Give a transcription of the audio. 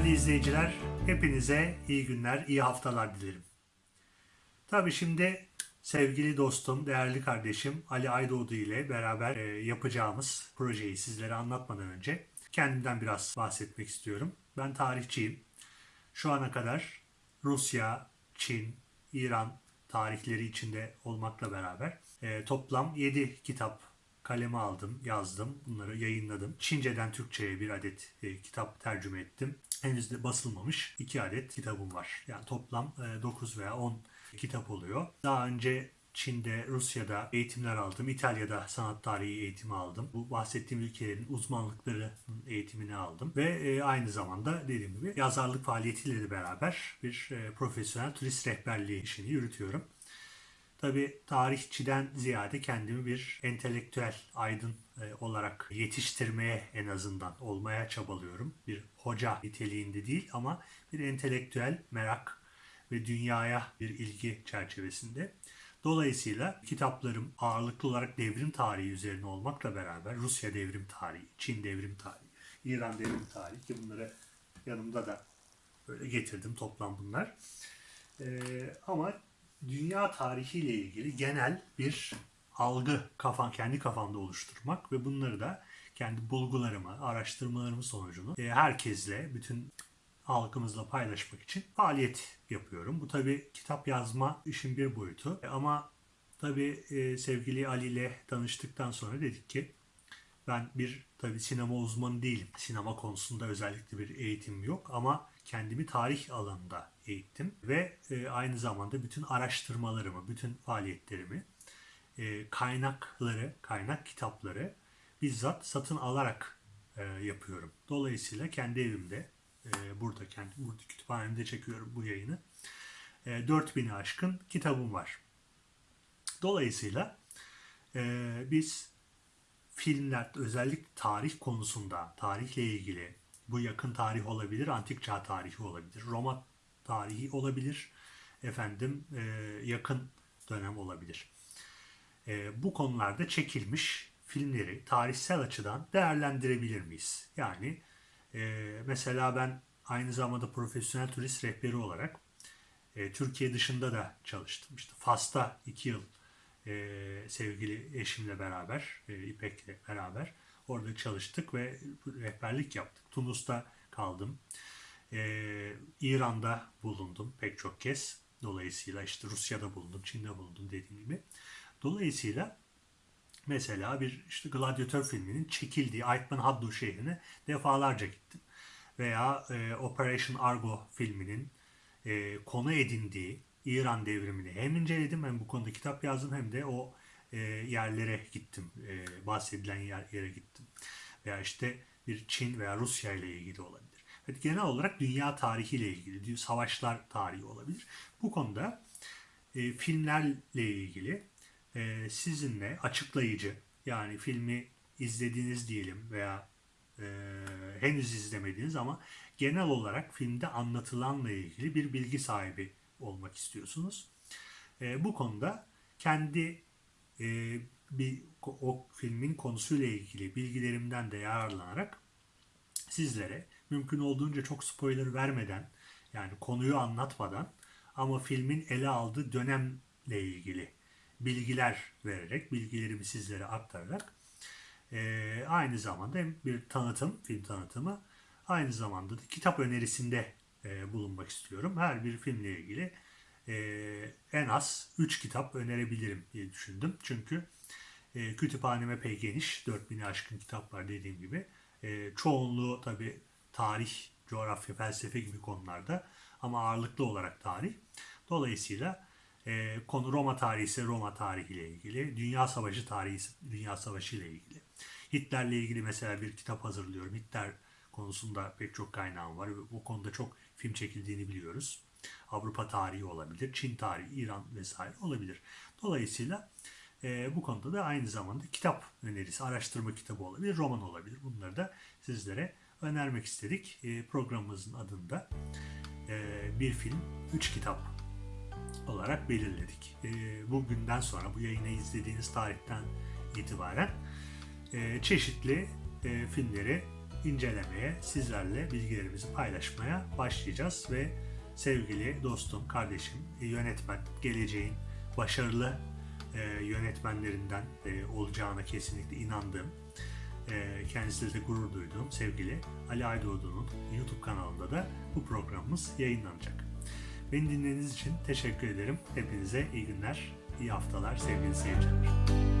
Değerli izleyiciler, hepinize iyi günler, iyi haftalar dilerim. Tabii şimdi sevgili dostum, değerli kardeşim Ali Aydoğdu ile beraber e, yapacağımız projeyi sizlere anlatmadan önce kendimden biraz bahsetmek istiyorum. Ben tarihçiyim. Şu ana kadar Rusya, Çin, İran tarihleri içinde olmakla beraber e, toplam 7 kitap kaleme aldım, yazdım, bunları yayınladım. Çince'den Türkçe'ye bir adet e, kitap tercüme ettim. Henüz de basılmamış 2 adet kitabım var. Yani toplam e, 9 veya 10 kitap oluyor. Daha önce Çin'de, Rusya'da eğitimler aldım. İtalya'da sanat tarihi eğitimi aldım. Bu bahsettiğim ülkelerin uzmanlıkları eğitimini aldım. Ve e, aynı zamanda dediğim gibi yazarlık faaliyetiyle de beraber bir e, profesyonel turist rehberliği işini yürütüyorum. Tabi tarihçiden ziyade kendimi bir entelektüel aydın e, olarak yetiştirmeye en azından olmaya çabalıyorum. Bir hoca niteliğinde değil ama bir entelektüel merak ve dünyaya bir ilgi çerçevesinde. Dolayısıyla kitaplarım ağırlıklı olarak devrim tarihi üzerine olmakla beraber Rusya devrim tarihi, Çin devrim tarihi, İran devrim tarihi ki bunları yanımda da böyle getirdim toplam bunlar. Ee, ama dünya tarihiyle ilgili genel bir algı kafan kendi kafamda oluşturmak ve bunları da kendi bulgularımı, araştırmalarımı sonucunu e, herkesle, bütün halkımızla paylaşmak için faaliyet yapıyorum. Bu tabi kitap yazma işin bir boyutu. E, ama tabi e, sevgili Ali ile tanıştıktan sonra dedik ki ben bir tabi sinema uzmanı değilim. Sinema konusunda özellikle bir eğitim yok ama kendimi tarih alanında eğittim ve e, aynı zamanda bütün araştırmalarımı, bütün faaliyetlerimi, e, kaynakları, kaynak kitapları bizzat satın alarak e, yapıyorum. Dolayısıyla kendi evimde, e, burada kendi burada kütüphanemde çekiyorum bu yayını. E, 4000'i aşkın kitabım var. Dolayısıyla e, biz filmler özellikle tarih konusunda, tarihle ilgili bu yakın tarih olabilir, antik çağ tarihi olabilir, Roma tarihi olabilir, efendim e, yakın dönem olabilir. E, bu konularda çekilmiş filmleri tarihsel açıdan değerlendirebilir miyiz? Yani e, mesela ben aynı zamanda profesyonel turist rehberi olarak e, Türkiye dışında da çalıştım. İşte Fas'ta iki yıl e, sevgili eşimle beraber, e, İpek'le beraber orada çalıştık ve rehberlik yaptık. Tunus'ta kaldım. E, İran'da bulundum pek çok kez. Dolayısıyla işte Rusya'da bulundum, Çin'de bulundum dediğim gibi. Dolayısıyla mesela bir işte Gladyatör filminin çekildiği Aytman Haddo şehrine defalarca gittim. Veya e, Operation Argo filminin e, konu edindiği İran devrimini hem inceledim hem bu konuda kitap yazdım hem de o e, yerlere gittim. E, bahsedilen yer, yere gittim. Veya işte bir Çin veya Rusya ile ilgili olabilir. Evet, genel olarak dünya tarihiyle ilgili, savaşlar tarihi olabilir. Bu konuda e, filmlerle ilgili e, sizinle açıklayıcı, yani filmi izlediğiniz diyelim veya e, henüz izlemediğiniz ama genel olarak filmde anlatılanla ilgili bir bilgi sahibi olmak istiyorsunuz. E, bu konuda kendi e, bir o filmin konusuyla ilgili bilgilerimden de yararlanarak sizlere mümkün olduğunca çok spoiler vermeden yani konuyu anlatmadan ama filmin ele aldığı dönemle ilgili bilgiler vererek, bilgilerimi sizlere aktararak e, aynı zamanda hem bir tanıtım, film tanıtımı aynı zamanda da kitap önerisinde e, bulunmak istiyorum. Her bir filmle ilgili e, en az 3 kitap önerebilirim diye düşündüm. Çünkü e, kütüphaneme epey geniş, 4000'i aşkın kitap var dediğim gibi. E, çoğunluğu tabi tarih, coğrafya, felsefe gibi konularda ama ağırlıklı olarak tarih. Dolayısıyla e, konu Roma tarihi ise Roma tarihi ile ilgili, Dünya Savaşı tarihi ise Dünya Savaşı ile ilgili. Hitler'le ilgili mesela bir kitap hazırlıyorum. Hitler konusunda pek çok kaynağım var bu konuda çok film çekildiğini biliyoruz. Avrupa tarihi olabilir, Çin tarihi, İran vesaire olabilir. Dolayısıyla e, bu konuda da aynı zamanda kitap önerisi, araştırma kitabı olabilir, roman olabilir. Bunları da sizlere önermek istedik. E, programımızın adında e, bir film, üç kitap olarak belirledik. E, bugünden sonra, bu yayını izlediğiniz tarihten itibaren e, çeşitli e, filmleri incelemeye, sizlerle bilgilerimizi paylaşmaya başlayacağız ve sevgili dostum, kardeşim, e, yönetmen, geleceğin başarılı e, yönetmenlerinden e, olacağına kesinlikle inandığım, e, kendisiyle de gurur duyduğum sevgili Ali Aydoğdu'nun YouTube kanalında da bu programımız yayınlanacak. Beni dinlediğiniz için teşekkür ederim. Hepinize iyi günler, iyi haftalar sevgili seyirciler.